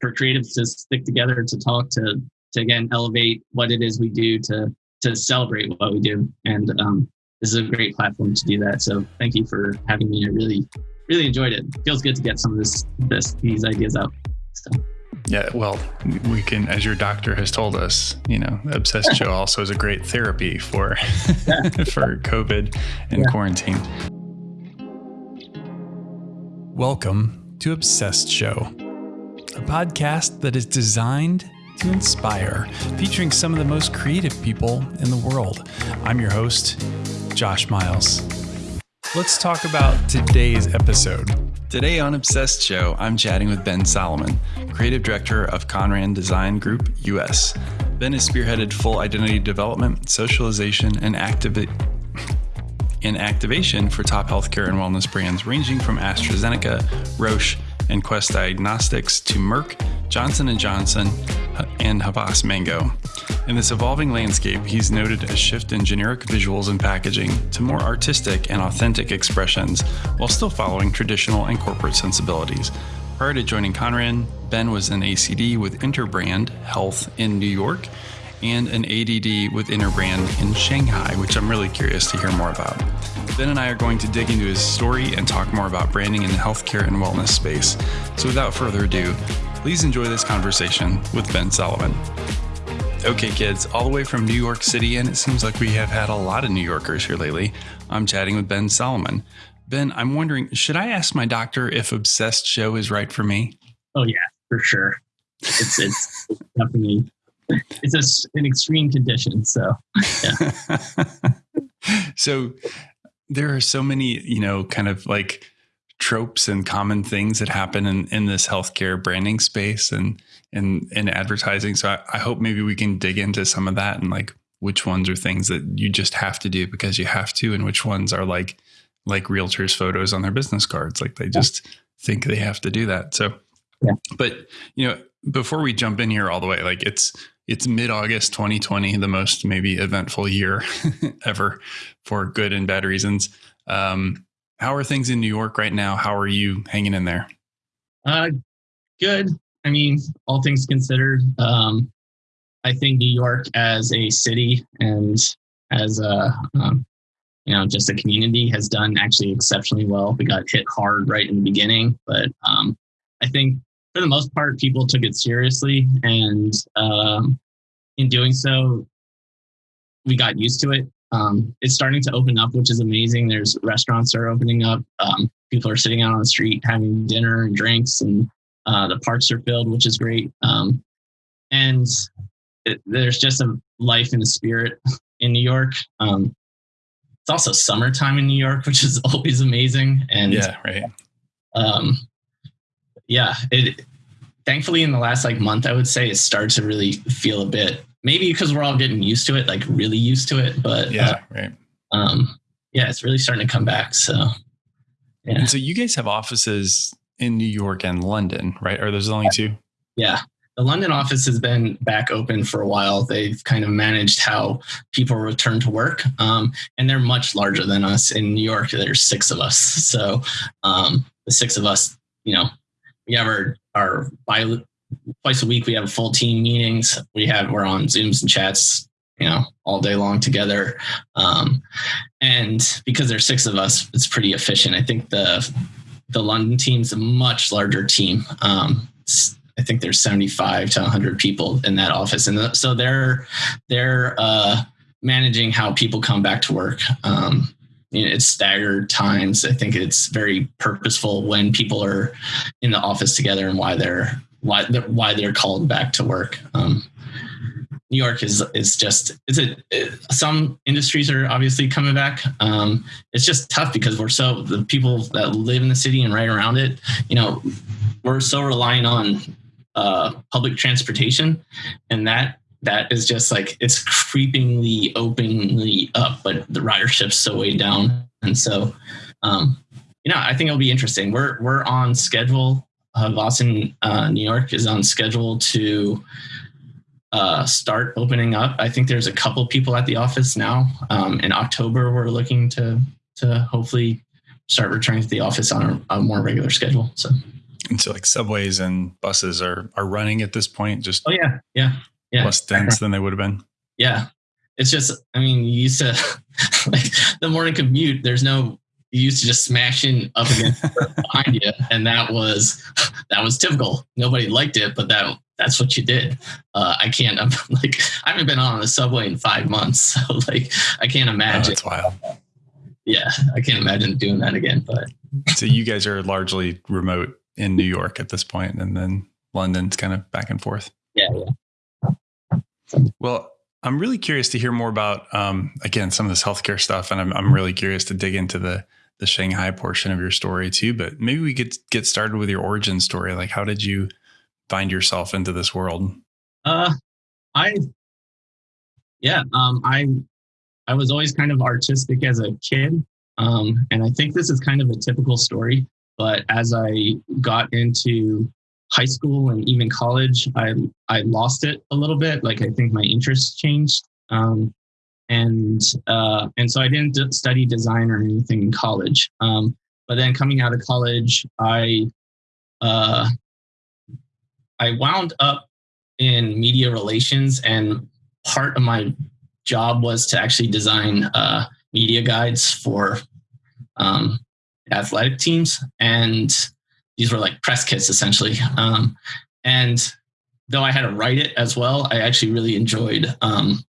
for creatives to stick together to talk to to again elevate what it is we do to to celebrate what we do and um, this is a great platform to do that so thank you for having me i really really enjoyed it. feels good to get some of this this these ideas out so yeah, well, we can, as your doctor has told us, you know, Obsessed Show also is a great therapy for for COVID and yeah. quarantine. Welcome to Obsessed Show, a podcast that is designed to inspire, featuring some of the most creative people in the world. I'm your host, Josh Miles. Let's talk about today's episode. Today on Obsessed Show, I'm chatting with Ben Solomon, Creative Director of Conran Design Group US. Ben has spearheaded full identity development, socialization, and activity in activation for top healthcare and wellness brands ranging from AstraZeneca, Roche, and Quest Diagnostics to Merck, Johnson & Johnson, and Havas Mango. In this evolving landscape, he's noted a shift in generic visuals and packaging to more artistic and authentic expressions while still following traditional and corporate sensibilities. Prior to joining Conran, Ben was an ACD with Interbrand Health in New York and an ADD with Interbrand in Shanghai, which I'm really curious to hear more about. Ben and I are going to dig into his story and talk more about branding in the healthcare and wellness space. So without further ado, please enjoy this conversation with Ben Solomon. Okay, kids, all the way from New York City, and it seems like we have had a lot of New Yorkers here lately. I'm chatting with Ben Solomon. Ben, I'm wondering, should I ask my doctor if Obsessed Show is right for me? Oh yeah, for sure. It's it's, it's definitely it's a, an extreme condition. So yeah. so there are so many, you know, kind of like tropes and common things that happen in, in this healthcare branding space and in in advertising. So I, I, hope maybe we can dig into some of that and like which ones are things that you just have to do because you have to, and which ones are like like realtors' photos on their business cards. Like they just yeah. think they have to do that. So yeah. But you know, before we jump in here all the way, like it's it's mid August 2020, the most maybe eventful year ever for good and bad reasons. Um, how are things in New York right now? How are you hanging in there? Uh, good. I mean, all things considered, um, I think New York as a city and as a um, you know just a community has done actually exceptionally well. We got hit hard right in the beginning, but um, I think for the most part, people took it seriously, and um, in doing so, we got used to it. Um, it's starting to open up, which is amazing. There's restaurants are opening up. Um, people are sitting out on the street having dinner and drinks, and uh, the parks are filled, which is great. Um, and it, there's just a life and a spirit in New York. Um, it's also summertime in New York, which is always amazing. And yeah, right. Um, yeah, it thankfully in the last like month, I would say it started to really feel a bit maybe because we're all getting used to it, like really used to it. But yeah, uh, right. Um, yeah, it's really starting to come back. So yeah. And so you guys have offices in New York and London, right? Are those only two? Yeah. The London office has been back open for a while. They've kind of managed how people return to work, um, and they're much larger than us. In New York, there's six of us, so um, the six of us, you know, we have our our bi- twice a week we have full team meetings. We have we're on Zooms and chats, you know, all day long together. Um, and because there's six of us, it's pretty efficient. I think the the London team's a much larger team. Um, I think there's 75 to 100 people in that office, and so they're they're uh, managing how people come back to work. Um, you know, it's staggered times. I think it's very purposeful when people are in the office together and why they're why they're, why they're called back to work. Um, New York is is just it's a it, some industries are obviously coming back. Um, it's just tough because we're so the people that live in the city and right around it. You know, we're so relying on uh, public transportation, and that that is just like it's creepingly openly up, but the ridership's so way down. And so, um, you know, I think it'll be interesting. We're we're on schedule. Uh, Boston, uh, New York is on schedule to uh, start opening up. I think there's a couple people at the office now. Um, in October, we're looking to to hopefully start returning to the office on a, a more regular schedule. So And so like subways and buses are are running at this point, just oh yeah, yeah, yeah, less dense than they would have been. Yeah, it's just I mean, you used to like the morning commute. There's no you used to just smash in up against behind you, and that was that was typical. Nobody liked it, but that that's what you did. Uh, I can't. I'm like I haven't been on a subway in five months, so like I can't imagine. Oh, that's wild. Yeah, I can't imagine doing that again. But so you guys are largely remote in New York at this point, and then London's kind of back and forth. Yeah, yeah. Well, I'm really curious to hear more about um, again some of this healthcare stuff, and I'm I'm really curious to dig into the the Shanghai portion of your story too. But maybe we could get started with your origin story. Like, how did you find yourself into this world? Uh, I yeah, um, I I was always kind of artistic as a kid, um, and I think this is kind of a typical story. But as I got into high school and even college, I I lost it a little bit. Like I think my interests changed, um, and uh, and so I didn't d- study design or anything in college. Um, but then coming out of college, I uh, I wound up in media relations, and part of my job was to actually design uh, media guides for um, athletic teams, and these were like press kits essentially. Um, and though I had to write it as well, I actually really enjoyed um,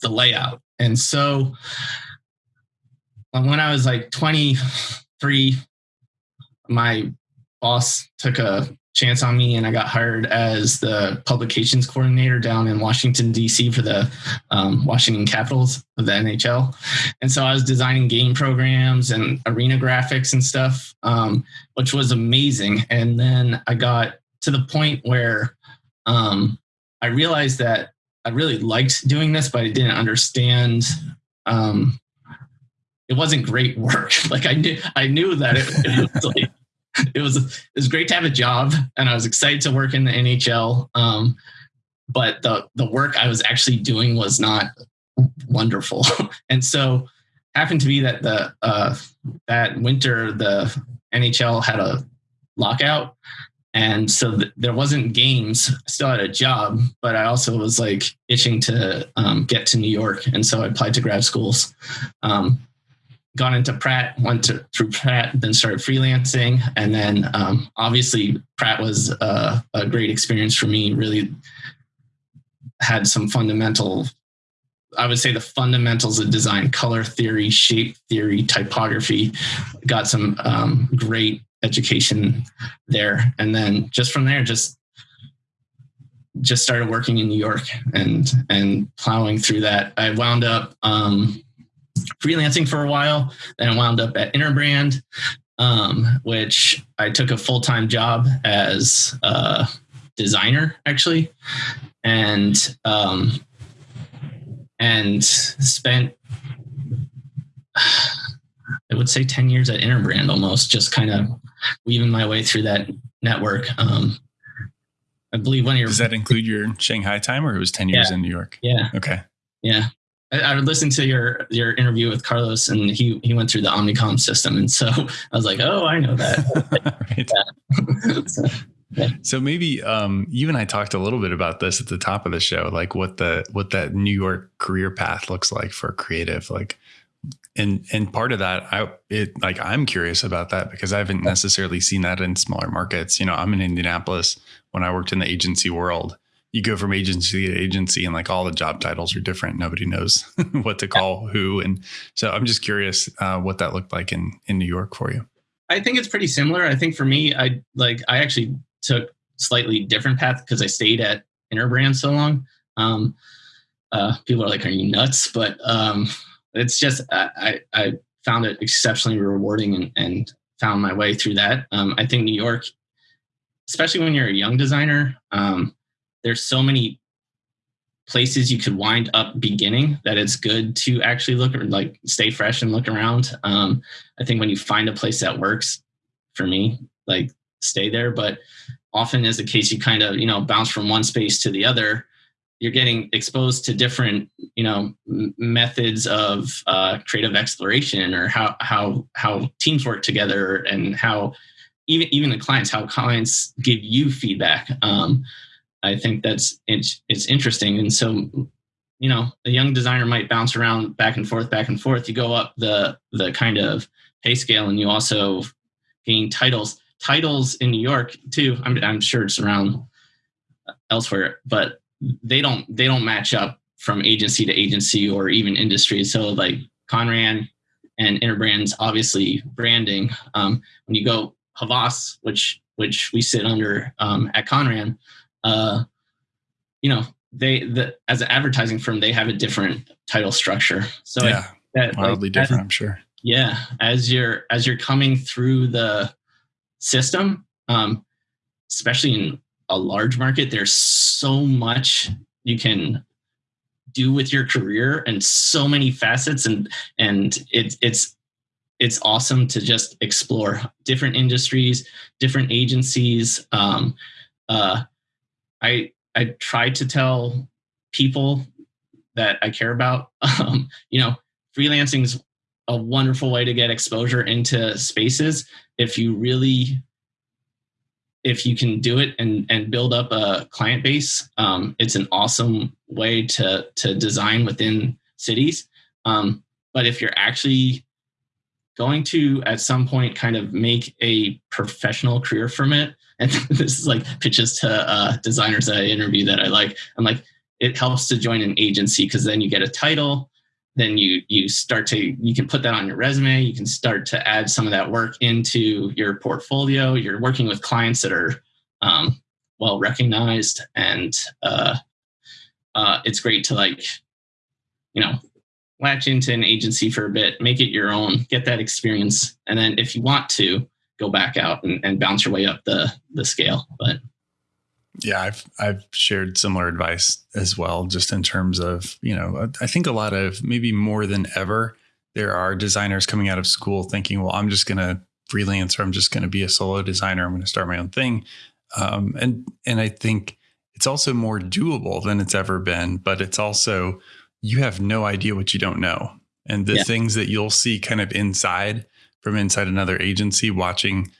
the layout. And so when I was like 23, my boss took a chance on me and I got hired as the publications coordinator down in Washington, D.C. for the um, Washington Capitals of the NHL. And so I was designing game programs and arena graphics and stuff, um, which was amazing. And then I got to the point where um, I realized that I really liked doing this, but I didn't understand um, it wasn't great work. Like I knew, I knew that it, it was like it was it was great to have a job, and I was excited to work in the NHL. Um, but the the work I was actually doing was not wonderful, and so happened to be that the uh, that winter the NHL had a lockout, and so th- there wasn't games. I still had a job, but I also was like itching to um, get to New York, and so I applied to grad schools. Um, got into Pratt, went to, through Pratt, then started freelancing. And then um, obviously, Pratt was a, a, great experience for me. Really had some fundamental, I would say the fundamentals of design, color theory, shape theory, typography. Got some um, great education there. And then just from there, just just started working in New York and and plowing through that. I wound up um, freelancing for a while. Then I wound up at Interbrand, um, which I took a full time job as a designer actually, and um, and spent I would say ten years at Interbrand almost, just kind of weaving my way through that network. Um, I believe one of your does that include your Shanghai time, or it was ten years yeah, in New York? Yeah. Okay. Yeah. I, I listened to your your interview with Carlos, and he he went through the Omnicom system, and so I was like, oh, I know that. so, yeah. So maybe um, you and I talked a little bit about this at the top of the show, like what the what that New York career path looks like for a creative, like and and part of that i it like i'm curious about that because i haven't necessarily seen that in smaller markets. You know i'm in indianapolis when i worked in the agency world you go from agency to agency and like all the job titles are different. Nobody knows what to call who. And so I'm just curious uh, what that looked like in, in New York for you. I think it's pretty similar. I think for me, I like, I actually took slightly different path because I stayed at Interbrand so long. Um, uh, people are like, are you nuts? But um, it's just, I, I found it exceptionally rewarding and, and found my way through that. Um, I think New York, especially when you're a young designer, um, there's so many places you could wind up beginning that it's good to actually look like stay fresh and look around. Um, I think when you find a place that works for me, like stay there. But often as the case, you kind of, you know, bounce from one space to the other. You're getting exposed to different, you know, methods of uh, creative exploration or how how how teams work together and how even even the clients, how clients give you feedback. Um, I think that's it's it's interesting, and so you know a young designer might bounce around back and forth, back and forth. You go up the the kind of pay scale, and you also gain titles. Titles in New York too. I'm I'm sure it's around elsewhere, but they don't they don't match up from agency to agency or even industry. So like Conran and Interbrands, obviously branding. Um, when you go Havas, which which we sit under um, at Conran, uh, you know they the as an advertising firm they have a different title structure. So yeah, I, that, wildly like, different, as, I'm sure. Yeah, as you're as you're coming through the system, um, especially in a large market, there's so much you can do with your career and so many facets and and it's it's it's awesome to just explore different industries different agencies um, uh, i i try to tell people that i care about um, you know freelancing is a wonderful way to get exposure into spaces if you really if you can do it and and build up a client base, um, it's an awesome way to to design within cities. Um, but if you're actually going to at some point kind of make a professional career from it, and this is like pitches to uh, designers that I interview that I like. I'm like, it helps to join an agency because then you get a title then you you start to you can put that on your resume you can start to add some of that work into your portfolio you're working with clients that are um, well recognized and uh, uh, it's great to like you know latch into an agency for a bit make it your own get that experience and then if you want to go back out and, and bounce your way up the the scale but yeah, I've I've shared similar advice as well, just in terms of you know I think a lot of maybe more than ever there are designers coming out of school thinking, well, I'm just going to freelance or I'm just going to be a solo designer. I'm going to start my own thing, um, and and I think it's also more doable than it's ever been, but it's also you have no idea what you don't know, and the yeah. things that you'll see kind of inside from inside another agency watching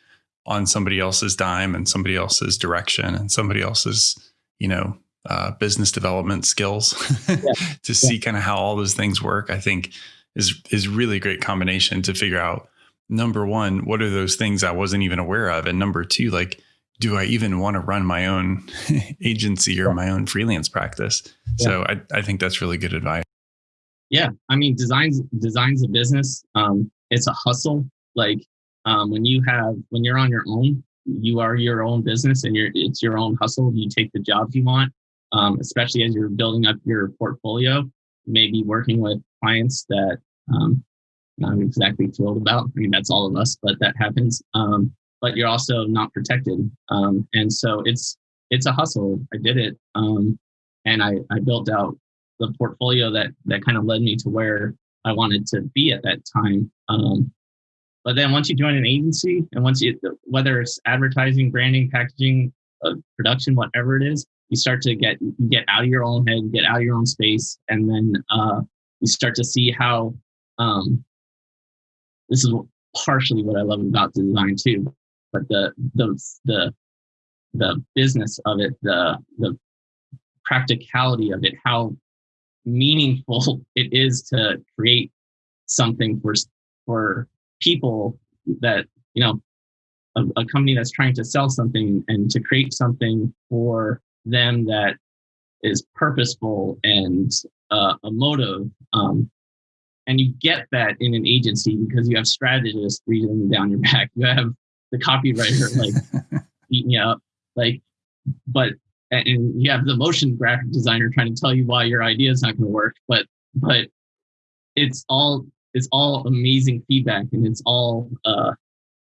on somebody else's dime and somebody else's direction and somebody else's, you know, uh, business development skills yeah. to see yeah. kind of how all those things work, I think is is really a great combination to figure out number one, what are those things I wasn't even aware of? And number two, like, do I even want to run my own agency or yeah. my own freelance practice? So I, I think that's really good advice. Yeah. I mean, designs designs a business. Um, it's a hustle. Like um, when you have when you're on your own you are your own business and you're it's your own hustle. You take the jobs you want um, especially as you're building up your portfolio. Maybe working with clients that um, not exactly thrilled about. I mean that's all of us but that happens. Um, but you're also not protected. Um, and so it's it's a hustle. I did it um, and I, I built out the portfolio that that kind of led me to where i wanted to be at that time um, but then once you join an agency and once you, whether it's advertising, branding, packaging, uh, production, whatever it is, you start to get, you get out of your own head, get out of your own space. And then uh, you start to see how, um, this is partially what I love about design too, but the, the, the, the business of it, the, the practicality of it, how meaningful it is to create something for, for people that you know a, a, company that's trying to sell something and to create something for them that is purposeful and uh, emotive um, and you get that in an agency because you have strategists breathing down your back. You have the copywriter like beating you up. Like but and you have the motion graphic designer trying to tell you why your idea is not going to work but but it's all it's all amazing feedback and it's all uh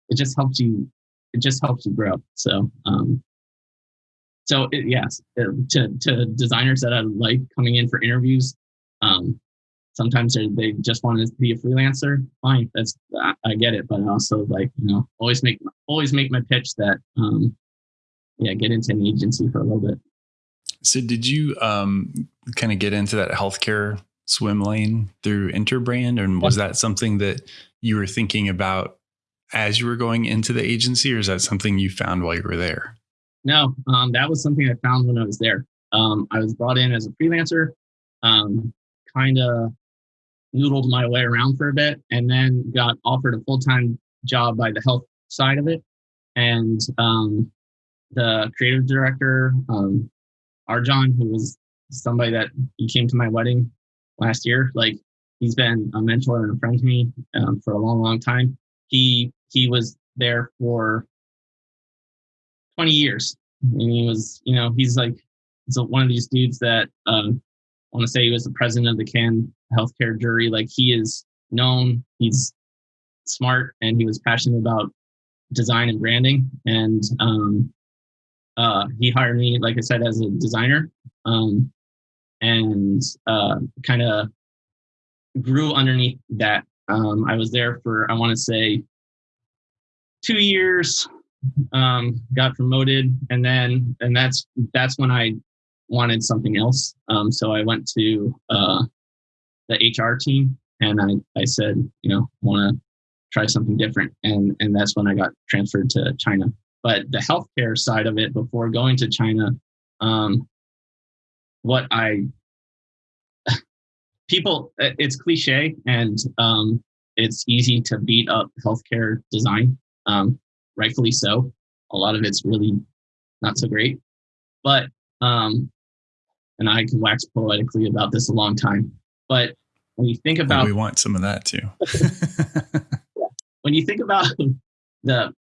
it just helps you it just helps you grow. So um so it, yes uh, to to designers that i like coming in for interviews um sometimes they just want to be a freelancer fine that's I, I get it but also like you know always make always make my pitch that um yeah get into an agency for a little bit so did you um kind of get into that healthcare swim lane through Interbrand? And was that something that you were thinking about as you were going into the agency, or is that something you found while you were there? No, um, that was something I found when I was there. Um, I was brought in as a freelancer, um, kind of noodled my way around for a bit, and then got offered a full time job by the health side of it. And um, the creative director, um, Arjan, who was somebody that he came to my wedding last year, like he's been a mentor and a friend to me um, for a long, long time. He he was there for 20 years, and he was, you know, he's like he's one of these dudes that um, I want to say he was the president of the Cannes healthcare jury. Like he is known, he's smart, and he was passionate about design and branding. And um, uh, he hired me, like I said, as a designer, um, and uh, kind of grew underneath that. Um, I was there for I want to say two years. Um, got promoted, and then and that's that's when I wanted something else. Um, so I went to uh, the HR team, and I I said, you know, want to try something different, and and that's when I got transferred to China. But the healthcare side of it, before going to China, um, what I people, it's cliche and um, it's easy to beat up healthcare design, um, rightfully so. A lot of it's really not so great, but um, and I can wax poetically about this a long time. But when you think about, well, we want some of that too. when you think about the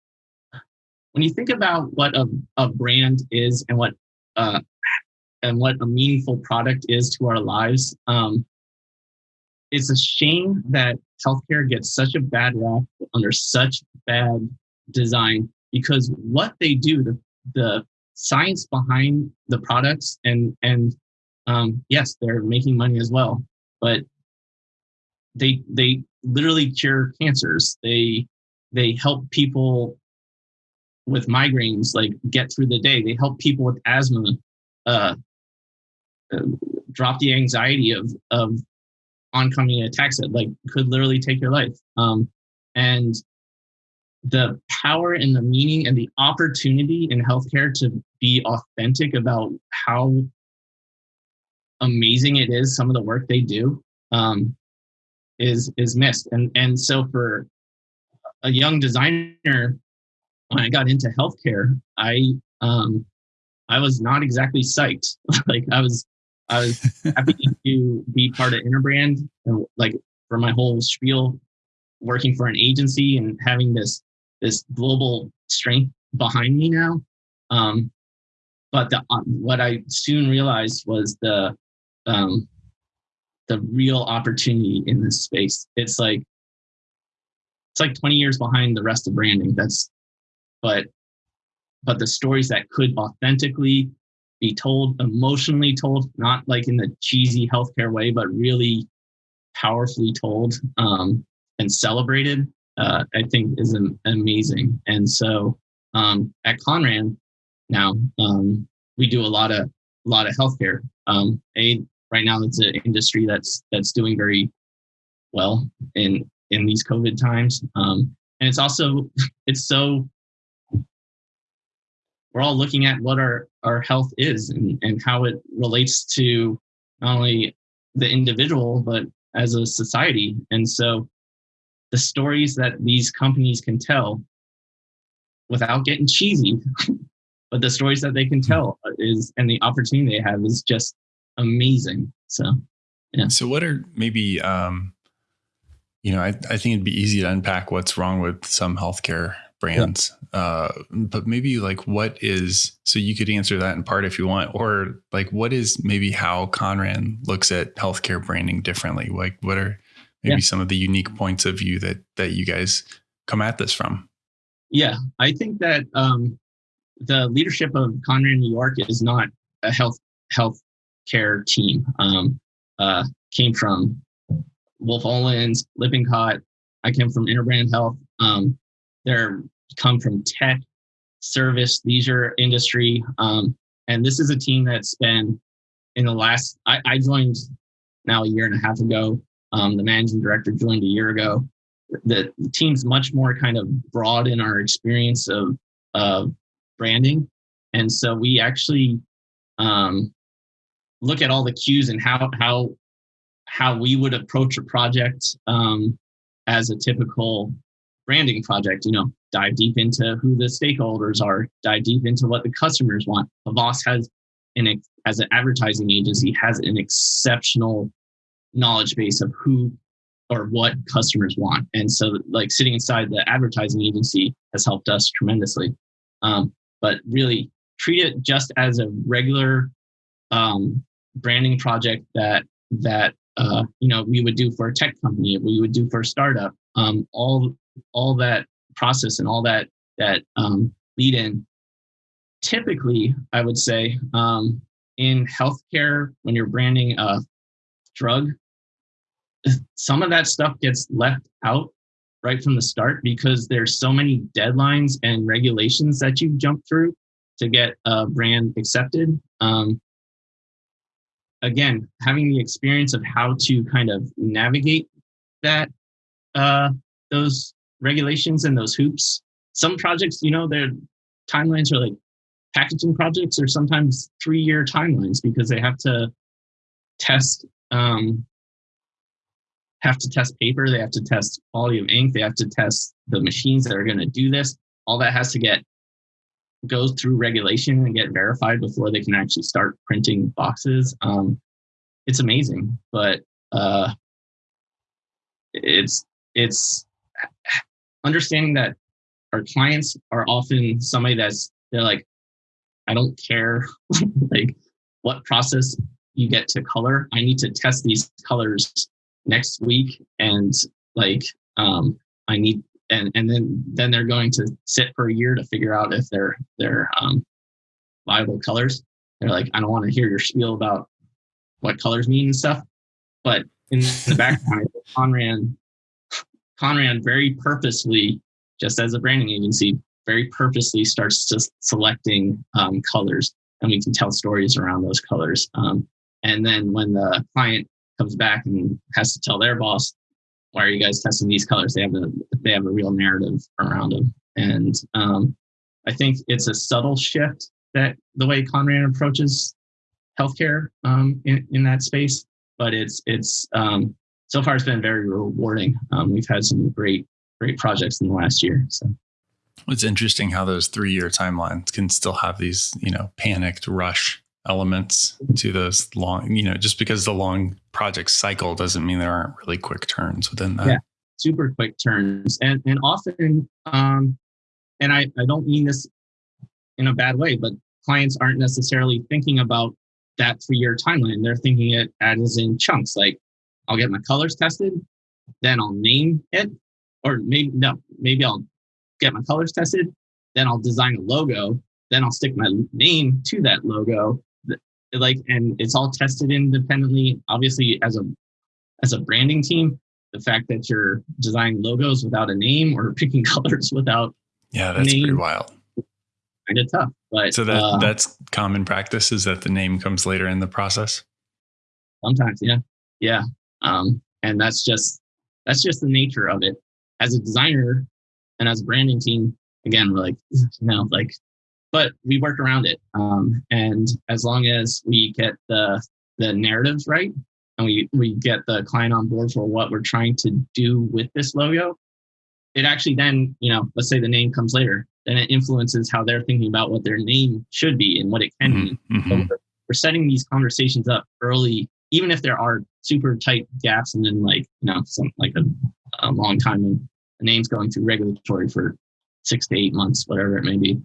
when you think about what a, a brand is and what uh, and what a meaningful product is to our lives, um, it's a shame that healthcare gets such a bad rap under such bad design because what they do, the the science behind the products, and and um, yes, they're making money as well, but they they literally cure cancers. They they help people with migraines like get through the day. They help people with asthma uh, uh, drop the anxiety of of oncoming attacks that like could literally take your life. Um, and the power and the meaning and the opportunity in healthcare to be authentic about how amazing it is some of the work they do um, is is missed and and so for a young designer when I got into healthcare, I um, I was not exactly psyched. like I was I was happy to be part of Interbrand and like for my whole spiel, working for an agency and having this this global strength behind me now. Um, but the, uh, what I soon realized was the um, the real opportunity in this space. It's like it's like 20 years behind the rest of branding. That's but but the stories that could authentically be told, emotionally told, not like in the cheesy healthcare way, but really powerfully told um, and celebrated, uh, I think is amazing. And so um, at Conran now, um, we do a lot of a lot of healthcare. Um, a right now, it's an industry that's that's doing very well in in these COVID times, um, and it's also it's so we're all looking at what our, our health is and, and how it relates to not only the individual, but as a society. And so the stories that these companies can tell without getting cheesy, but the stories that they can tell is, and the opportunity they have is just amazing. So, yeah. So, what are maybe, um, you know, I, I think it'd be easy to unpack what's wrong with some healthcare brands. Yeah. Uh, but maybe like what is so you could answer that in part if you want, or like what is maybe how Conran looks at healthcare branding differently? Like what are maybe yeah. some of the unique points of view that that you guys come at this from? Yeah, I think that um, the leadership of Conran New York is not a health health care team. Um, uh, came from Wolff Olins, Lippincott. I came from Interbrand Health. Um, they're come from tech, service, leisure industry. Um, and this is a team that's been in the last, I, I joined now a year and a half ago. Um, the managing director joined a year ago. the team's much more kind of broad in our experience of of branding, and so we actually um, look at all the cues and how how how we would approach a project um, as a typical branding project. You know, dive deep into who the stakeholders are, dive deep into what the customers want. Havas has an as an advertising agency has an exceptional knowledge base of who or what customers want. And so, like sitting inside the advertising agency has helped us tremendously. Um, but really, treat it just as a regular um, branding project that that uh, you know we would do for a tech company, we would do for a startup. Um, all all that process and all that that um, lead in. Typically, I would say um, in healthcare, when you're branding a drug, some of that stuff gets left out right from the start because there's so many deadlines and regulations that you jump through to get a brand accepted. Um, again, having the experience of how to kind of navigate that uh, those regulations and those hoops. Some projects, you know, their timelines are like packaging projects are sometimes three year timelines because they have to test um, have to test paper, they have to test quality of ink, they have to test the machines that are going to do this. All that has to get goes through regulation and get verified before they can actually start printing boxes. Um, it's amazing, but uh, it's it's understanding that our clients are often somebody that's they're like, I don't care like what process you get to color. I need to test these colors next week and like um I need and and then then they're going to sit for a year to figure out if they're they're um viable colors. They're like, I don't want to hear your spiel about what colors mean and stuff. But in the background, Conran Conran very purposely, just as a branding agency, very purposely starts just selecting um, colors, and we can tell stories around those colors. Um, and then when the client comes back and has to tell their boss, "Why are you guys testing these colors?" They have a they have a real narrative around them, and um, I think it's a subtle shift that the way Conran approaches healthcare um, in, in that space, but it's it's um, so far it's been very rewarding. Um, we've had some great great projects in the last year. So it's interesting how those three year timelines can still have these you know panicked rush elements to those long you know just because the long project cycle doesn't mean there aren't really quick turns within that. Yeah, super quick turns, and and often, um, and I I don't mean this in a bad way, but clients aren't necessarily thinking about that three year timeline. They're thinking it as in chunks, like I'll get my colors tested, then I'll name it, or maybe no, maybe I'll get my colors tested, then I'll design a logo, then I'll stick my name to that logo, like, and it's all tested independently. Obviously, as a as a branding team, the fact that you're designing logos without a name or picking colors without yeah, that's name, pretty wild. Kind of tough, but so that uh, that's common practice is that the name comes later in the process. Sometimes, yeah, yeah. Um, and that's just that's just the nature of it. As a designer and as a branding team, again, we're like, you know, like, but we work around it. Um, and as long as we get the the narratives right and we we get the client on board for what we're trying to do with this logo, it actually then, you know, let's say the name comes later, then it influences how they're thinking about what their name should be and what it can mm-hmm. be. So mm-hmm. we're, we're setting these conversations up early even if there are super tight gaps and then like you know some like a, a long time and the name's going through regulatory for six to eight months whatever it may be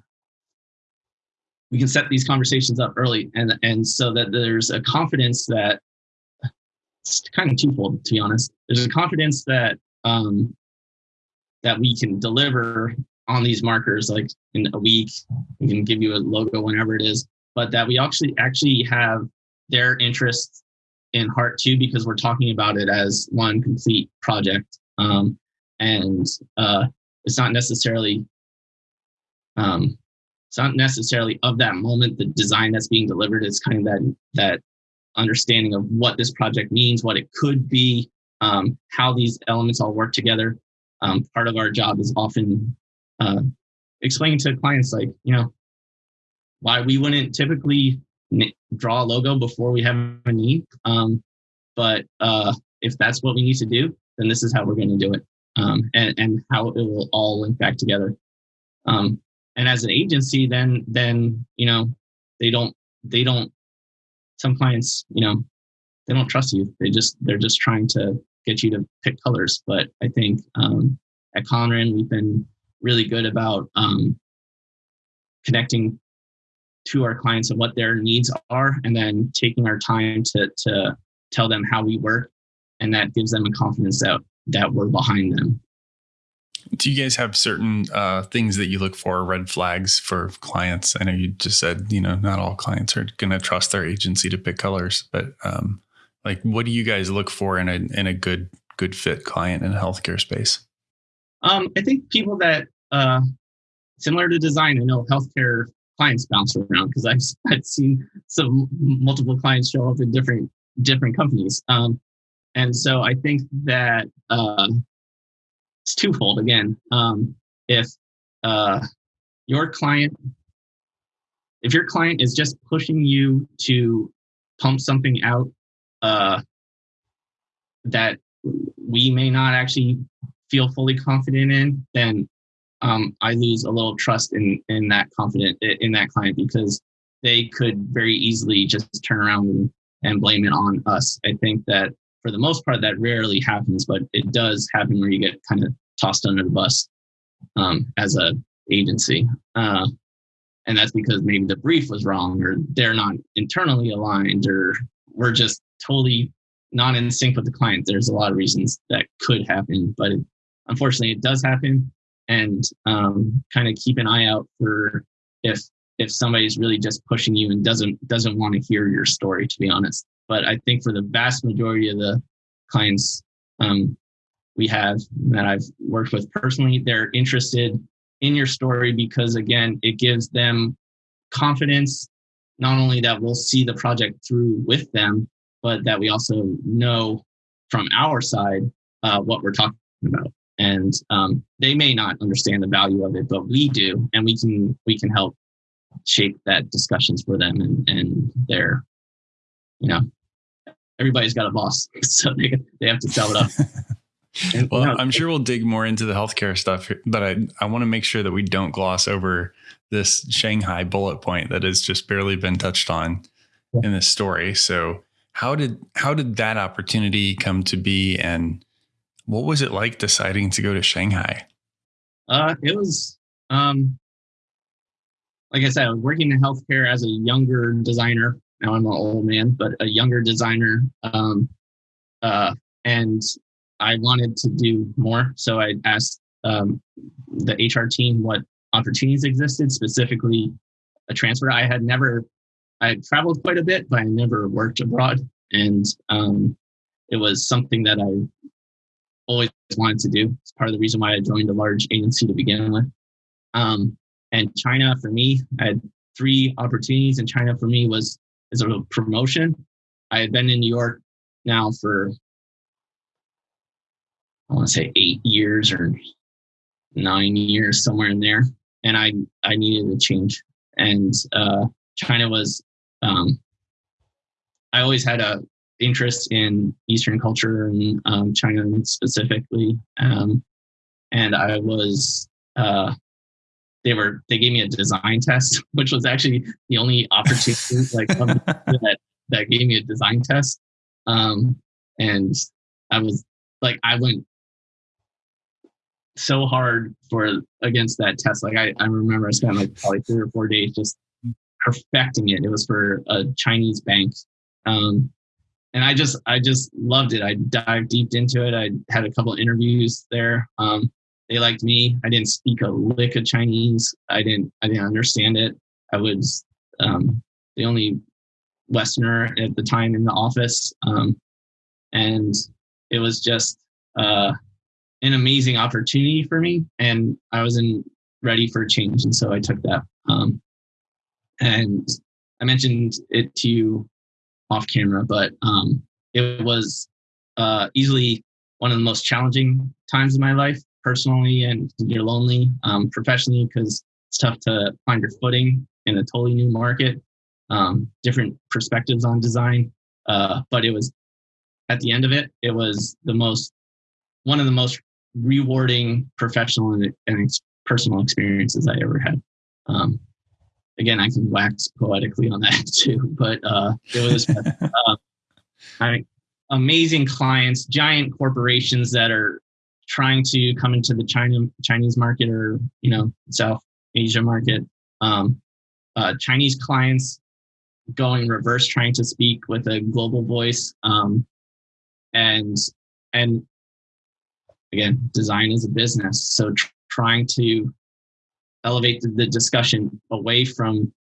we can set these conversations up early. And and so that there's a confidence that it's kind of twofold to be honest. There's a confidence that um that we can deliver on these markers like in a week we can give you a logo whenever it is but that we actually actually have their interests in heart too because we're talking about it as one complete project. Um, and uh, it's not necessarily um, it's not necessarily of that moment the design that's being delivered it's kind of that that understanding of what this project means what it could be um, how these elements all work together. Um, part of our job is often uh, explaining to clients like you know why we wouldn't typically draw a logo before we have a need. Um, but uh, if that's what we need to do then this is how we're going to do it um, and, and how it will all link back together. Um, and as an agency then then you know they don't they don't some clients you know they don't trust you. They just they're just trying to get you to pick colors. But i think um, at conran we've been really good about um, connecting to our clients and what their needs are and then taking our time to to tell them how we work and that gives them a confidence that that we're behind them do you guys have certain uh, things that you look for, red flags for clients? I know you just said, you know, not all clients are going to trust their agency to pick colors, but um, like, what do you guys look for in a in a good good fit client in a healthcare space? Um, I think people that uh, similar to design. I know healthcare clients bounce around because I've I've seen some multiple clients show up in different different companies. Um, and so I think that uh, it's twofold again. Um, if uh, your client, if your client is just pushing you to pump something out uh, that we may not actually feel fully confident in, then um, I lose a little trust in in that confident in that client because they could very easily just turn around and, and blame it on us. I think that for the most part, that rarely happens, but it does happen where you get kind of tossed under the bus um, as a agency. Uh, and that's because maybe the brief was wrong or they're not internally aligned or we're just totally not in sync with the client. There's a lot of reasons that could happen, but it, unfortunately it does happen. And um, kind of keep an eye out for if if somebody's really just pushing you and doesn't doesn't want to hear your story, to be honest. But I think for the vast majority of the clients um, we have that I've worked with personally, they're interested in your story because, again, it gives them confidence not only that we'll see the project through with them, but that we also know from our side uh, what we're talking about. And um, they may not understand the value of it, but we do, and we can we can help shape that discussions for them and and their, you know, everybody's got a boss, so they they have to sell it up. And, well, you know, I'm sure we'll dig more into the healthcare stuff, but I, I want to make sure that we don't gloss over this Shanghai bullet point that has just barely been touched on yeah. in this story. So how did how did that opportunity come to be and what was it like deciding to go to Shanghai? Uh, it was um, like I said, I was working in healthcare as a younger designer. Now I'm an old man, but a younger designer. Um, uh, and I wanted to do more. So I asked um, the HR team what opportunities existed, specifically a transfer. I had never, I traveled quite a bit, but I never worked abroad. And um, it was something that I always wanted to do. It's part of the reason why I joined a large agency to begin with. Um, and China for me, I had three opportunities, and China for me was is a promotion. I had been in New York now for I want to say eight years or nine years, somewhere in there. And I, I needed a change. And uh, China was, um, I always had a interest in Eastern culture and um, China specifically. Um, and I was, uh, they were, they gave me a design test, which was actually the only opportunity like that, that gave me a design test. Um, and I was like, I went so hard for against that test. Like I, I remember I spent like probably three or four days just perfecting it. It was for a Chinese bank. Um, and I just I just loved it. I dived deep into it. I had a couple interviews there. Um, they liked me. I didn't speak a lick of Chinese. I didn't I didn't understand it. I was um, the only Westerner at the time in the office, um, and it was just uh, an amazing opportunity for me, and I wasn't ready for a change, and so I took that. Um, and I mentioned it to you off camera, but um, it was uh, easily one of the most challenging times of my life. personally and you're lonely um, professionally because it's tough to find your footing in a totally new market um, different perspectives on design uh, but it was at the end of it it was the most one of the most rewarding professional and, and personal experiences i ever had um, again i can wax poetically on that too but uh, it was uh, I, amazing clients giant corporations that are trying to come into the China Chinese market or you know South Asia market. Um, uh, Chinese clients going reverse, trying to speak with a global voice, um, and and again, design is a business, so tr- trying to elevate the, discussion away from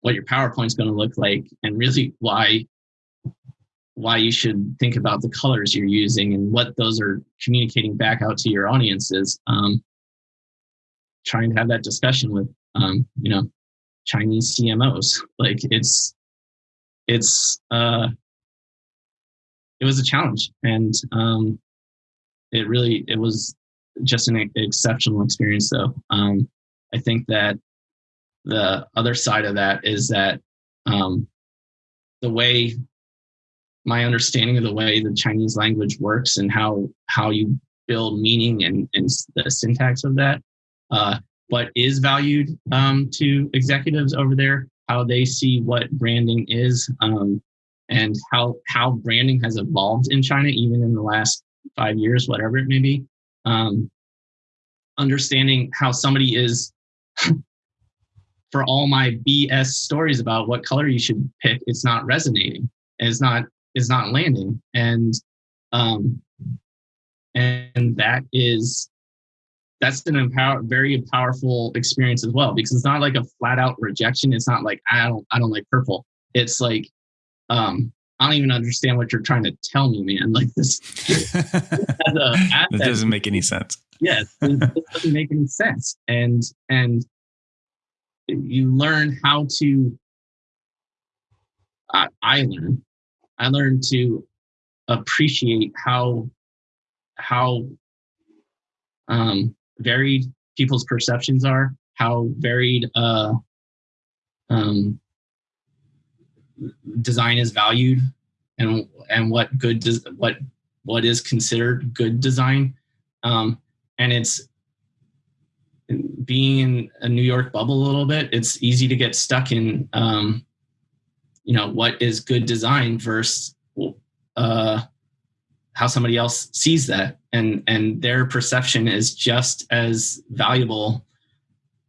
what your PowerPoint is going to look like and really why why you should think about the colors you're using and what those are communicating back out to your audiences. Um, trying to have that discussion with, um, you know, Chinese CMOs. Like it's, it's, uh, it was a challenge and, um, it really, it was just an exceptional experience though. Um, I think that the other side of that is that, um, the way my understanding of the way the Chinese language works and how how you build meaning and, and the syntax of that. Uh, what is valued um, to executives over there, how they see what branding is, um, and how how branding has evolved in China, even in the last five years, whatever it may be. Um, understanding how somebody is. for all my BS stories about what color you should pick, it's not resonating. It's not it's not landing and um and that is that's an empower very powerful experience as well because it's not like a flat out rejection it's not like i don't i don't like purple it's like um i don't even understand what you're trying to tell me man. Like this it doesn't make any sense. Yes it, it doesn't make any sense. And and you learn how to I, I learned I learned to appreciate how how um, varied people's perceptions are, how varied uh, um, design is valued, and and what good does what what is considered good design, um, and it's being in a New York bubble a little bit. It's easy to get stuck in um, you know what is good design versus uh, how somebody else sees that and and their perception is just as valuable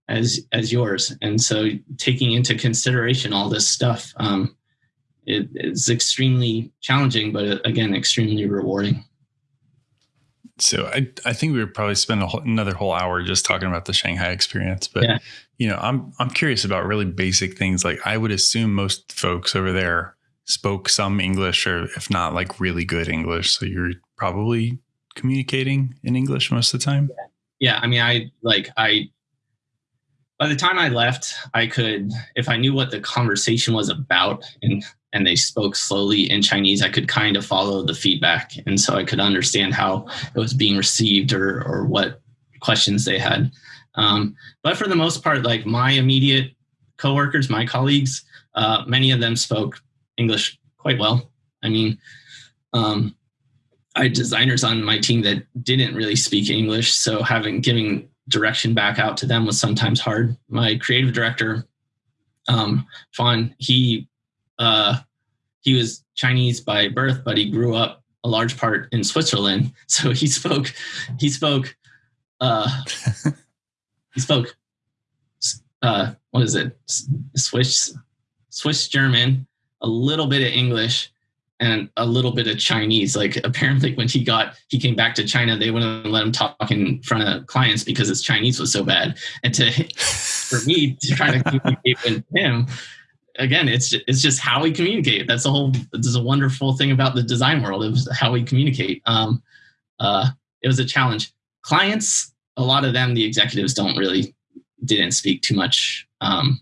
as as yours and so taking into consideration all this stuff um, it, it's extremely challenging but uh, again extremely rewarding so I, I think we would probably spend whole, another whole hour just talking about the Shanghai experience. But yeah. you know, I'm I'm curious about really basic things. Like I would assume most folks over there spoke some English, or if not, like really good English. So you're probably communicating in English most of the time. Yeah, yeah I mean, I like I. By the time I left, I could, if I knew what the conversation was about, and and they spoke slowly in Chinese, I could kind of follow the feedback. And so I could understand how it was being received or, or what questions they had. Um, but for the most part, like my immediate coworkers, my colleagues, uh, many of them spoke English quite well. I mean, um, I had designers on my team that didn't really speak English, so having giving direction back out to them was sometimes hard. My creative director, um, Fawn, he uh, he was Chinese by birth, but he grew up a large part in Switzerland. So he spoke, he spoke, uh, he spoke, uh, what is it? Swiss, Swiss German, a little bit of English, and a little bit of Chinese. Like apparently, when he got he came back to China, they wouldn't let him talk in front of clients because his Chinese was so bad. And to for me to try to communicate with him, again, it's it's just how we communicate. That's the whole. This is a wonderful thing about the design world. Was how we communicate. Um, uh, it was a challenge. Clients, a lot of them, the executives don't really didn't speak too much um,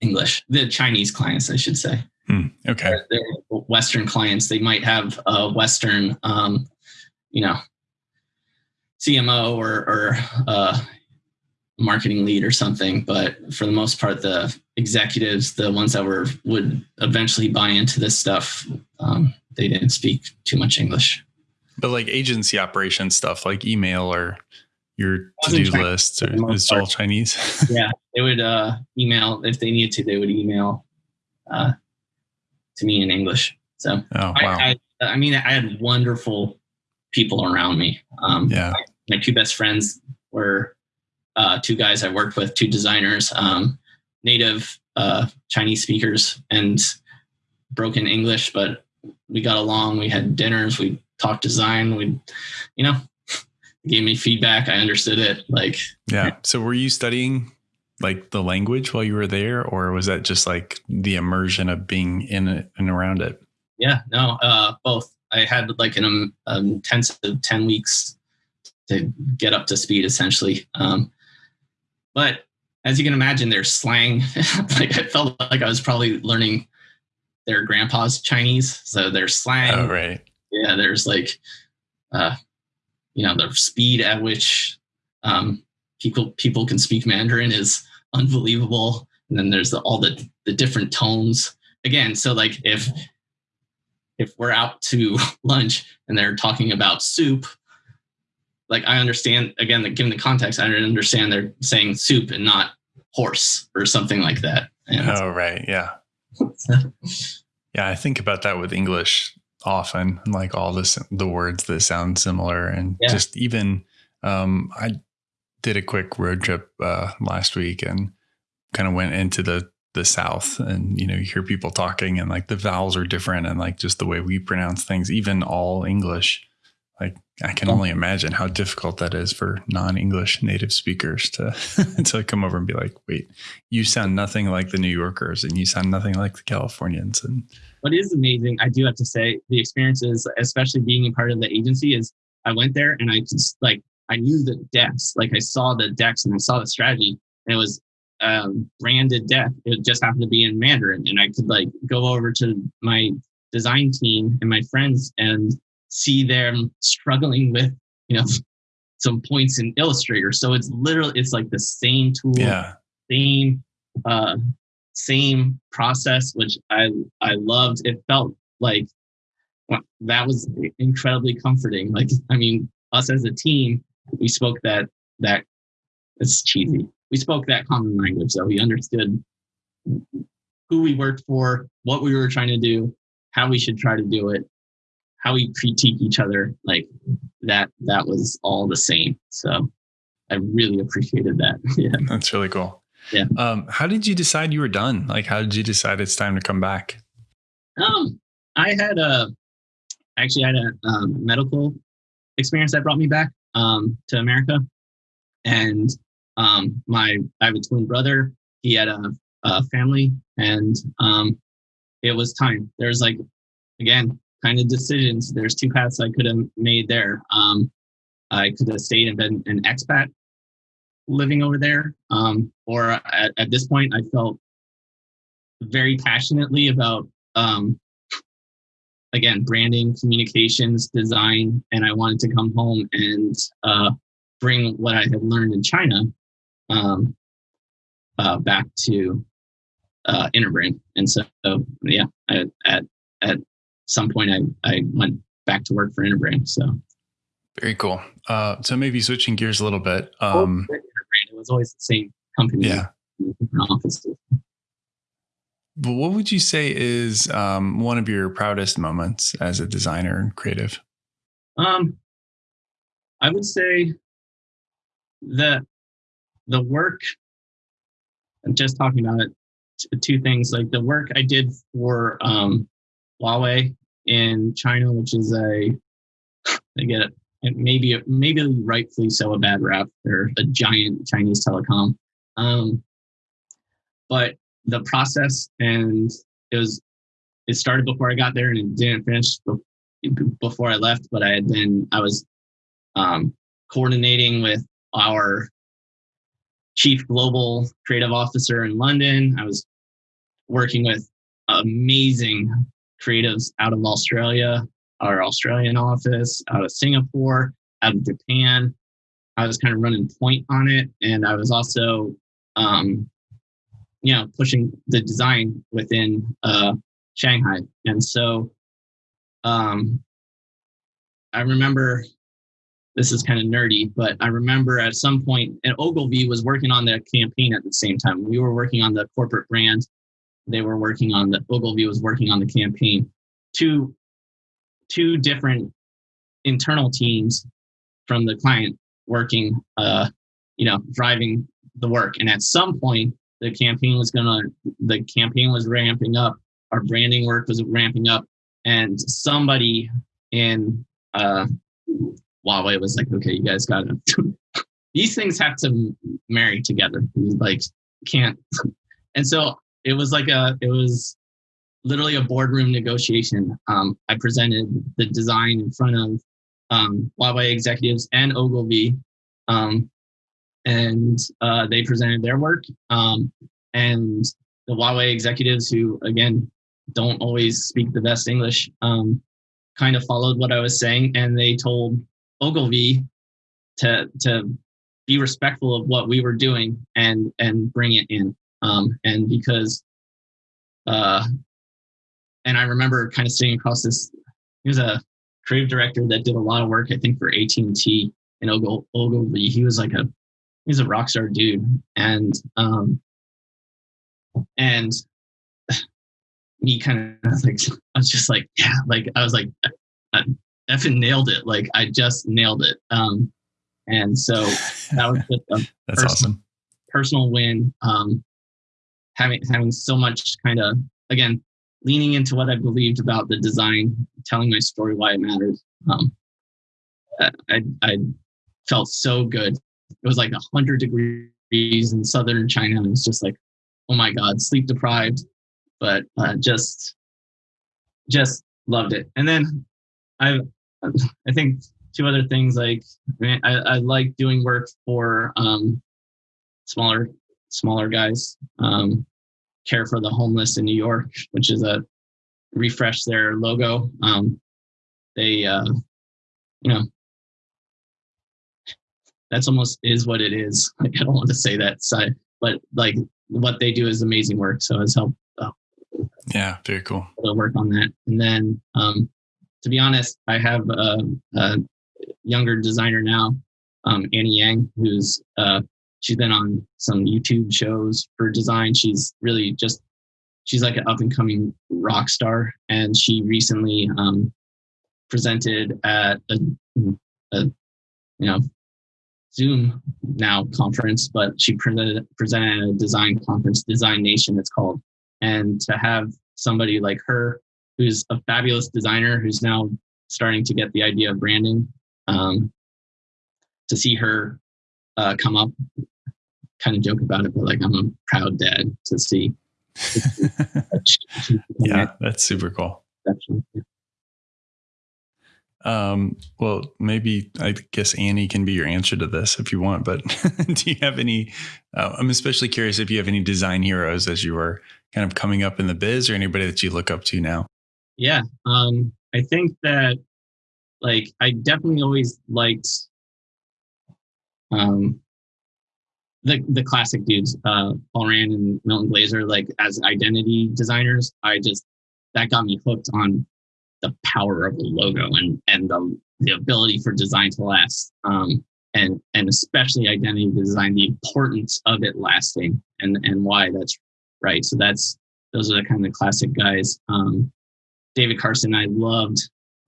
English. The Chinese clients, I should say. Hmm, okay. They're, they're Western clients. They might have a Western, um, you know, CMO or, or uh, marketing lead or something. But for the most part, the executives, the ones that were would eventually buy into this stuff, um, they didn't speak too much English. But like agency operation stuff, like email or your to-do lists, or it's all Chinese. yeah, they would uh, email if they needed to. They would email uh, to me in English. So, oh, wow. I, I, I, mean, I had wonderful people around me. Um, yeah, my, my, two best friends were uh, two guys I worked with, two designers, um, native uh, Chinese speakers, and broken English, but we got along. We had dinners. We talked design. We, you know, gave me feedback. I understood it. Like, yeah. So, were you studying like the language while you were there, or was that just like the immersion of being in it and around it? Yeah, no, uh, both. I had like an um, intensive ten weeks to get up to speed, essentially. Um, but as you can imagine, there's slang. like I felt like I was probably learning their grandpa's Chinese, so there's slang. Oh, right. Yeah, there's like, uh, you know, the speed at which um, people people can speak Mandarin is unbelievable. And then there's the, all the the different tones. Again, so like if if we're out to lunch and they're talking about soup, like I understand again, given the context, I understand they're saying soup and not horse or something like that. And oh right, yeah, yeah. I think about that with English often, like all this the words that sound similar, and yeah. just even um, I did a quick road trip uh, last week and kind of went into the the South, and you know, you hear people talking, and like the vowels are different, and like just the way we pronounce things, even all English. Like I can only imagine how difficult that is for non-English native speakers to to come over and be like, "Wait, you sound nothing like the New Yorkers, and you sound nothing like the Californians." And what is amazing, I do have to say, the experiences, especially being a part of the agency, is I went there and I just like I knew the decks. Like I saw the decks and I saw the strategy. And it was um, branded deck. It just happened to be in Mandarin. And I could like go over to my design team and my friends and see them struggling with, you know, some points in Illustrator. So it's literally it's like the same tool, yeah. same uh same process, which I I loved. It felt like that was incredibly comforting. Like I mean, us as a team, we spoke that that it's cheesy. We spoke that common language, so we understood who we worked for, what we were trying to do, how we should try to do it, how we critique each other. Like that, that was all the same. So I really appreciated that. yeah, that's really cool. Yeah. Um, how did you decide you were done? Like, how did you decide it's time to come back? Um, I had a actually I had a um, medical experience that brought me back um, to America. And um, my I have a twin brother. He had a, a family, and um, it was time. There's like again kind of decisions. There's two paths I could have made there. Um, I could have stayed and been an expat living over there, um, or at, at this point, I felt very passionately about um, again branding communications design and i wanted to come home and uh, bring what i had learned in china um, uh, back to uh, interbrand and so yeah I, at at some point i i went back to work for interbrand so very cool uh, so maybe switching gears a little bit um, it was always the same company yeah offices but what would you say is um, one of your proudest moments as a designer and creative? Um, I would say that the work. I'm just talking about it. Two things like the work I did for um, Huawei in China, which is a I get it, maybe maybe rightfully so a bad rap. They're a giant Chinese telecom, um, but the process and it was it started before I got there and it didn't finish before I left, but I had been I was um, coordinating with our chief global creative officer in London. I was working with amazing creatives out of Australia, our Australian office, out of Singapore, out of Japan, I was kind of running point on it, and I was also, um, you know, pushing the design within uh, Shanghai. And so, um, I remember this is kind of nerdy, but I remember at some point, and Ogilvy was working on the campaign at the same time. We were working on the corporate brand. They were working on the Ogilvy was working on the campaign. Two, two different internal teams from the client working, uh, you know, driving the work. And at some point, the campaign was gonna, the campaign was ramping up. Our branding work was ramping up, and somebody in uh, Huawei was like, okay, you guys got to. These things have to marry together. like can't. And so it was like a, it was literally a boardroom negotiation. Um, I presented the design in front of um, Huawei executives and Ogilvy, um, and uh, they presented their work. Um, and the Huawei executives, who again don't always speak the best English, um, kind of followed what I was saying, and they told Ogilvy to to be respectful of what we were doing and and bring it in. Um, and because, uh, and I remember kind of sitting across this. He was a creative director that did a lot of work, I think, for AT and T and Ogilvy. He was like a he's a rock star dude, and um, and he kind of like I was just like yeah, like I was like I effing nailed it, like I just nailed it. Um, and so that was just a that's personal, awesome personal win. Um, having having so much kind of again leaning into what I believed about the design, telling my story why it matters. Um, I, I felt so good. It was like a hundred degrees in southern China. And it was just like, oh my God, sleep deprived, but uh, just, just loved it. And then I, I think two other things like I, I like doing work for um, smaller, smaller guys. Um, care for the homeless in New York, which is a refresh their logo. Um, they, uh, you know, that's almost is what it is. Like I don't want to say that side, but like what they do is amazing work. So it's helped. Uh, yeah, very cool. Work on that, and then um, to be honest, I have a, a younger designer now, um, Annie Yang, who's uh, she's been on some YouTube shows for design. She's really just she's like an up and coming rock star, and she recently um, presented at a, a you know Zoom now conference, but she presented presented at a design conference, Design Nation, it's called, and to have somebody like her, who's a fabulous designer, who's now starting to get the idea of branding, um, to see her uh, come up kind of joke about it, but like I'm a proud dad to see. yeah, that's super cool. Um, well, maybe I guess Annie can be your answer to this if you want, but do you have any? Uh, I'm especially curious if you have any design heroes as you were kind of coming up in the biz or anybody that you look up to now. Yeah. Um, I think that like I definitely always liked um, the the classic dudes, uh, Paul Rand and Milton Glaser, like as identity designers, I just that got me hooked on the power of the logo and and the the ability for design to last, um, and and especially identity design, the importance of it lasting, and and why that's right. So that's those are the kind of classic guys. Um, David Carson, I loved.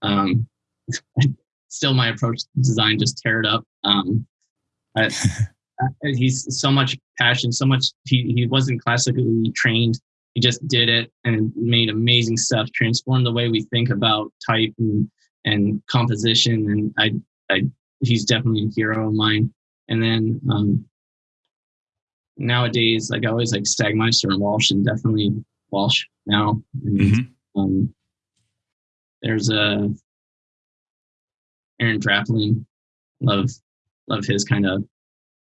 Um, still, my approach to design just tear it up. Um, I, he's so much passion, so much. He, he wasn't classically trained. He just did it and made amazing stuff, transformed the way we think about type and, and composition. And I, I, he's definitely a hero of mine. And then um, nowadays, like I always like Sagmeister and Walsh, and definitely Walsh now. And, mm-hmm. um, there's a Aaron Draplin. Love love his kind of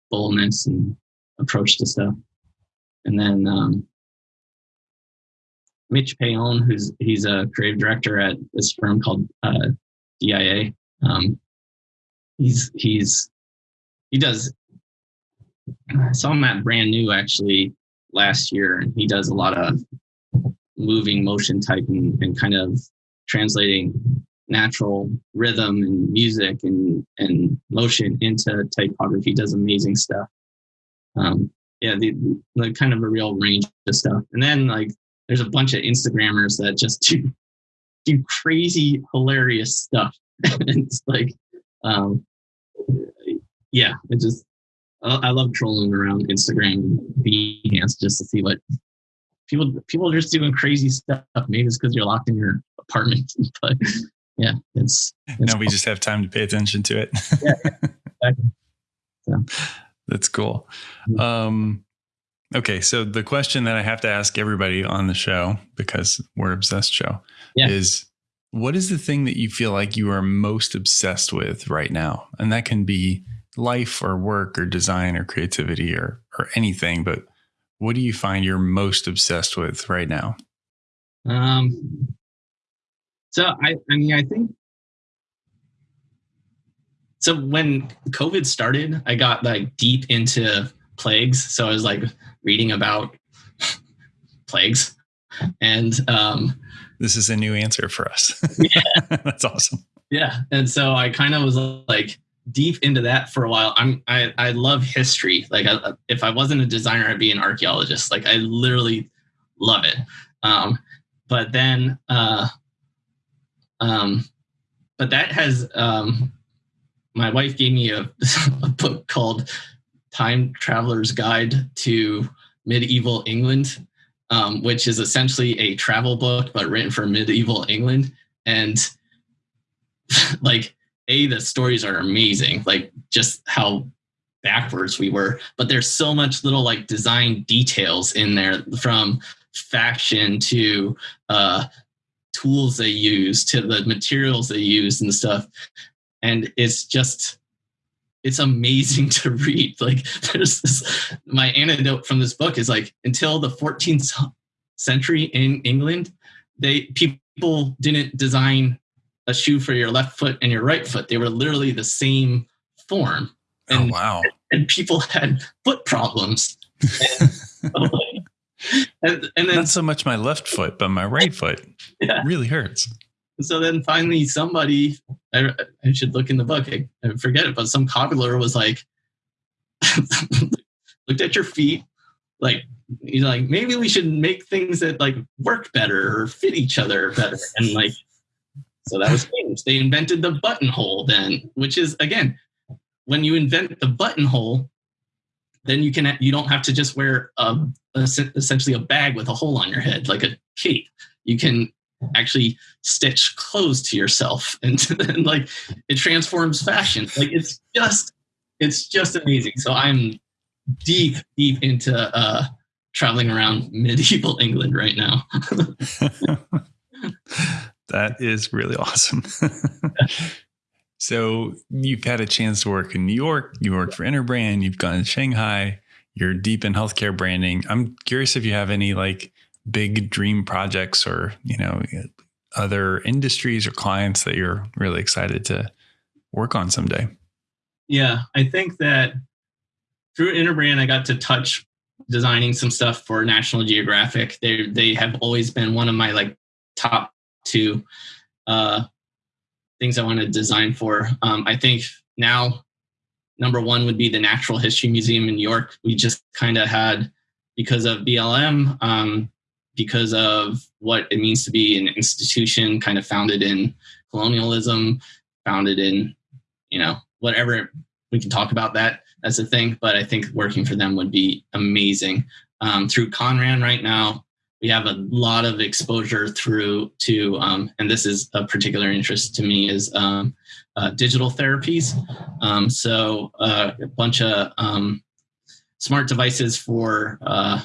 boldness and approach to stuff. And then um, Mitch Paone, who's he's a creative director at this firm called uh, DIA. Um, he's he's he does. I saw him at brand new actually last year, and he does a lot of moving motion typing and kind of translating natural rhythm and music and and motion into typography. Does amazing stuff. Um, yeah, the, the kind of a real range of stuff. And then like there's a bunch of Instagrammers that just do do crazy, hilarious stuff. it's like, um, yeah, it just I love trolling around Instagram Behance just to see what people people are just doing crazy stuff. Maybe it's because you're locked in your apartment, but yeah, it's, it's no, we just have time to pay attention to it. yeah, exactly. So. That's cool. Mm-hmm. Um, okay, so the question that I have to ask everybody on the show because we're obsessed show yeah. is what is the thing that you feel like you are most obsessed with right now? And that can be life or work or design or creativity or or anything, but what do you find you're most obsessed with right now? Um so I I mean I think so when COVID started, I got like deep into plagues. So I was like reading about plagues. And um this is a new answer for us. Yeah. That's awesome. Yeah. And so I kind of was like deep into that for a while. I'm I I love history. Like I, if I wasn't a designer, I'd be an archaeologist. Like I literally love it. Um, but then uh, um, but that has um, my wife gave me a, a book called Time Traveler's Guide to Medieval England, um, which is essentially a travel book but written for medieval England. And like a the stories are amazing like just how backwards we were but there's so much little like design details in there from faction to uh tools they use to the materials they use and stuff and it's just it's amazing to read like there's this my anecdote from this book is like until the 14th century in england they people didn't design a shoe for your left foot and your right foot. They were literally the same form. Oh, and, oh wow! And people had foot problems. And, oh, and, and then, not so much my left foot, but my right foot yeah. really hurts. So then finally, somebody I, I should look in the book. I, I forget it, but some cobbler was like, looked at your feet, like he's like, maybe we should make things that like work better or fit each other better, and like so that was changed. They invented the buttonhole then, which is again, when you invent the buttonhole, then you can you don't have to just wear a, a, essentially a bag with a hole on your head like a cape. You can actually stitch clothes to yourself, and, like it transforms fashion. Like it's just it's just amazing. So I'm deep deep into uh, traveling around medieval England right now. That is really awesome. So you've had a chance to work in New York. You worked for Interbrand. You've gone to Shanghai. You're deep in healthcare branding. I'm curious if you have any like big dream projects or you know other industries or clients that you're really excited to work on someday. Yeah, I think that through Interbrand, I got to touch designing some stuff for National Geographic. They they have always been one of my like top two uh, things I want to design for. Um, I think now, number one would be the Natural History Museum in New York. We just kind of had, because of BLM, um, because of what it means to be an institution kind of founded in colonialism, founded in, you know, whatever we can talk about that as a thing. But I think working for them would be amazing. Um, through Conran right now, we have a lot of exposure through to, um, and this is a particular interest to me, is um, uh, digital therapies. Um, so uh, a bunch of um, smart devices for uh,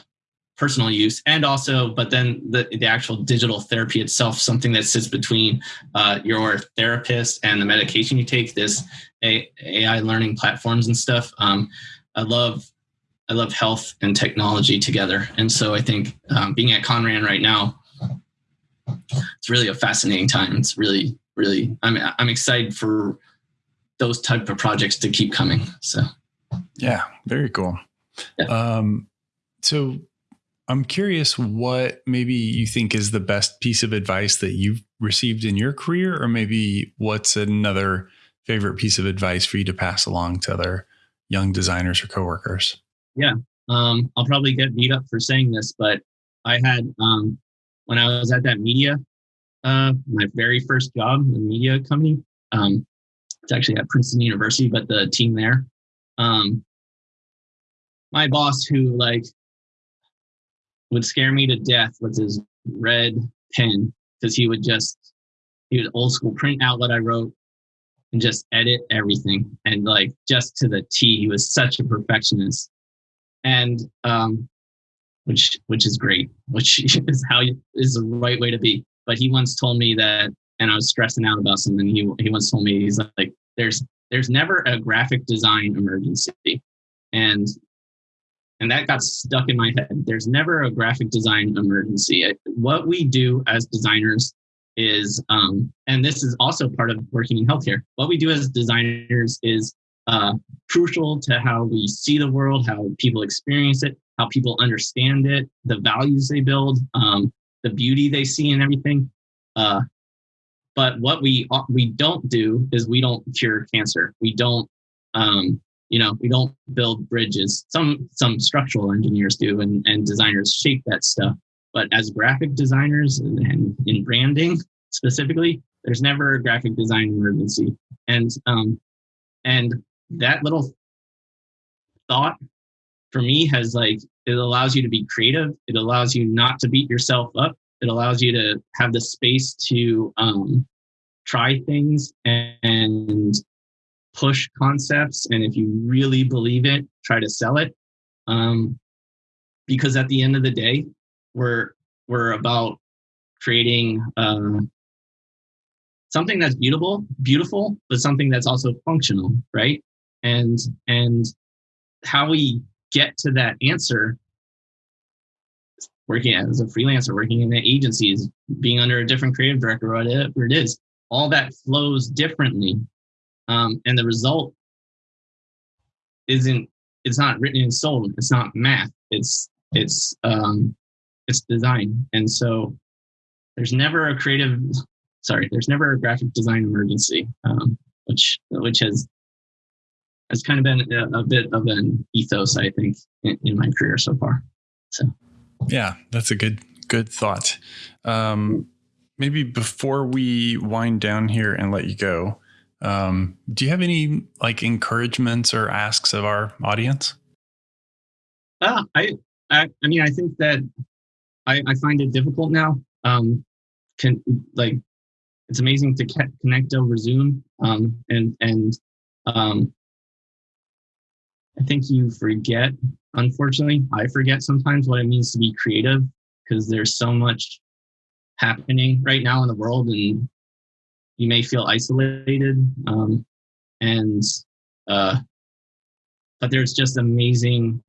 personal use, and also, but then the, the actual digital therapy itself, something that sits between uh, your therapist and the medication you take. This AI learning platforms and stuff. Um, I love I love health and technology together. And so I think um, being at Conran right now, it's really a fascinating time. It's really, really, I'm, I'm excited for those type of projects to keep coming. So, Yeah, very cool. Yeah. Um, so I'm curious what maybe you think is the best piece of advice that you've received in your career, or maybe what's another favorite piece of advice for you to pass along to other young designers or coworkers? Yeah. Um, I'll probably get beat up for saying this, but I had, um, when I was at that media, uh, my very first job, in the media company, um, it's actually at Princeton University, but the team there, um, my boss who like would scare me to death with his red pen because he would just he would old school print out what I wrote and just edit everything and like just to the T. He was such a perfectionist, and um, which which is great, which is how you, is the right way to be. But he once told me that, and I was stressing out about something. He he once told me he's like, "There's there's never a graphic design emergency," and and that got stuck in my head. There's never a graphic design emergency. What we do as designers is, um, and this is also part of working in healthcare. What we do as designers is uh, crucial to how we see the world, how people experience it, how people understand it, the values they build, um, the beauty they see in everything. Uh, but what we we don't do is we don't cure cancer. We don't um, you know we don't build bridges some some structural engineers do and, and designers shape that stuff but as graphic designers and in branding specifically there's never a graphic design emergency and um and that little thought for me has like it allows you to be creative. It allows you not to beat yourself up. It allows you to have the space to um try things and, push concepts. And if you really believe it try to sell it. Um, because at the end of the day we're we're about creating uh, something that's beautiful beautiful but something that's also functional right and and how we get to that answer working as a freelancer working in the agencies being under a different creative director whatever it is all that flows differently. Um, and the result isn't it's not written in stone it's not math it's it's um it's design. And so there's never a creative sorry there's never a graphic design emergency um, which which has has kind of been a, a bit of an ethos i think in, in, my career so far so yeah that's a good good thought um maybe before we wind down here and let you go um, do you have any like encouragements or asks of our audience? Uh, I, I, I mean, I think that I, I find it difficult now. Um, can like, it's amazing to connect over Zoom. Um, and, and, um, I think you forget, unfortunately, I forget sometimes what it means to be creative because there's so much happening right now in the world and you may feel isolated um, and uh, but there's just amazing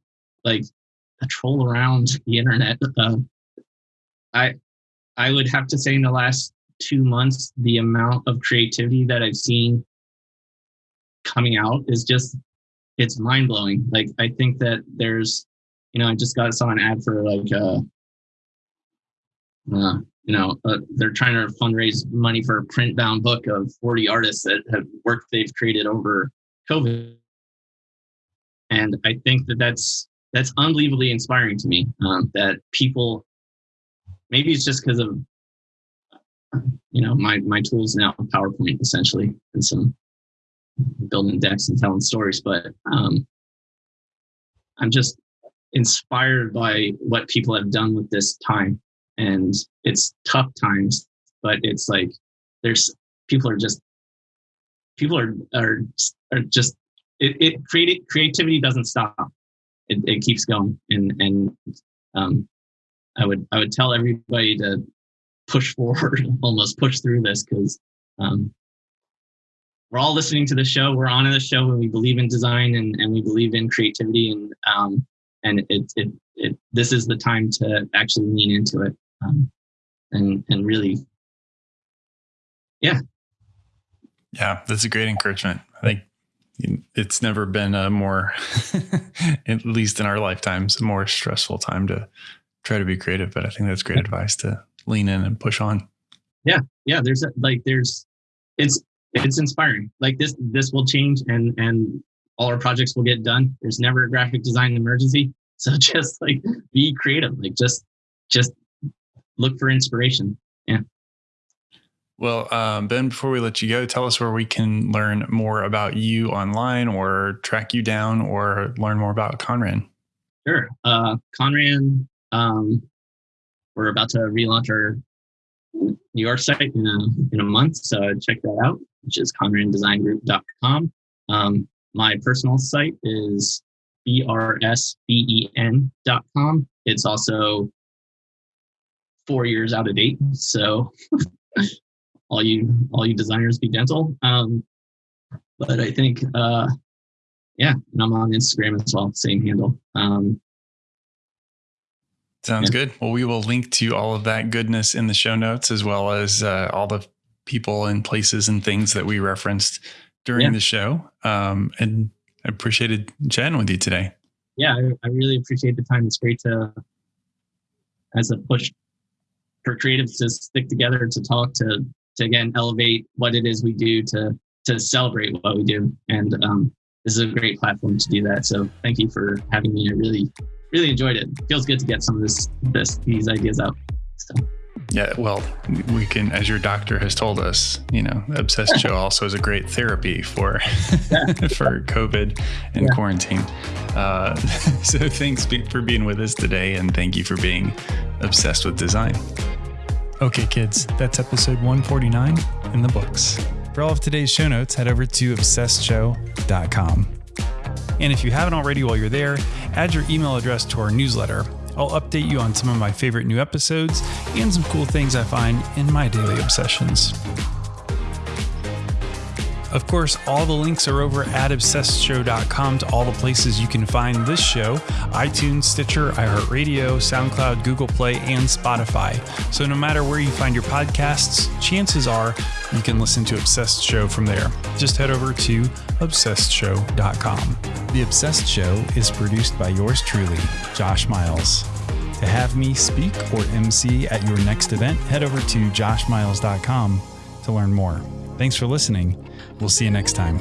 like a troll around the internet uh, i i would have to say in the last two months the amount of creativity that i've seen coming out is just it's mind-blowing like i think that there's you know i just got saw an ad for like uh, uh you know, uh, they're trying to fundraise money for a print bound book of 40 artists that have work they've created over COVID. And I think that that's that's unbelievably inspiring to me. Um, that people, maybe it's just because of, you know, my my tools now PowerPoint essentially and some building decks and telling stories, but um, I'm just inspired by what people have done with this time. And it's tough times but it's like there's people are just people are are, are just it, it created creativity doesn't stop. It, it keeps going. And and um i would i would tell everybody to push forward almost push through this because um we're all listening to the show we're on in the show and we believe in design and, and we believe in creativity and um and it, it it this is the time to actually lean into it um, and and really, yeah, yeah, that's a great encouragement. I think it's never been a more, at least in our lifetimes, a more stressful time to try to be creative. But I think that's great advice to lean in and push on. Yeah, yeah. There's a, like there's it's it's inspiring. Like this this will change and and all our projects will get done. There's never a graphic design emergency. So just like be creative. Like just just look for inspiration. Yeah. Well, um, Ben, before we let you go, tell us where we can learn more about you online or track you down or learn more about Conran. Sure. Uh, Conran, um, we're about to relaunch our New York site in a, in a month. So check that out, which is conrandesigngroup.com. Um, my personal site is brsben.com. It's also four years out of date. So all you all you designers be dental. Um, but I think uh, yeah, and I'm on Instagram as well, same handle. Um, Sounds yeah. good. Well, we will link to all of that goodness in the show notes, as well as uh, all the people and places and things that we referenced during yeah. the show. Um, and I appreciated chatting with you today. Yeah, I, I really appreciate the time. It's great to, as a push for creatives to stick together, to talk, to to again elevate what it is we do, to to celebrate what we do, and um, this is a great platform to do that. So thank you for having me. I really really enjoyed it. feels good to get some of this this these ideas out. So. Yeah, well, we can, as your doctor has told us, you know, Obsessed Show also is a great therapy for for COVID and yeah. quarantine. Uh, so thanks for being with us today, and thank you for being obsessed with design. Okay, kids, that's episode 149 in the books. For all of today's show notes, head over to obsessedshow.com. And if you haven't already while you're there, add your email address to our newsletter. I'll update you on some of my favorite new episodes and some cool things I find in my daily obsessions. Of course, all the links are over at obsessedshow.com to all the places you can find this show iTunes, Stitcher, iHeartRadio, SoundCloud, Google Play, and Spotify. So no matter where you find your podcasts, chances are you can listen to Obsessed Show from there. Just head over to obsessedshow.com. The Obsessed Show is produced by yours truly, Josh Miles. To have me speak or MC at your next event, head over to joshmiles.com to learn more. Thanks for listening. We'll see you next time.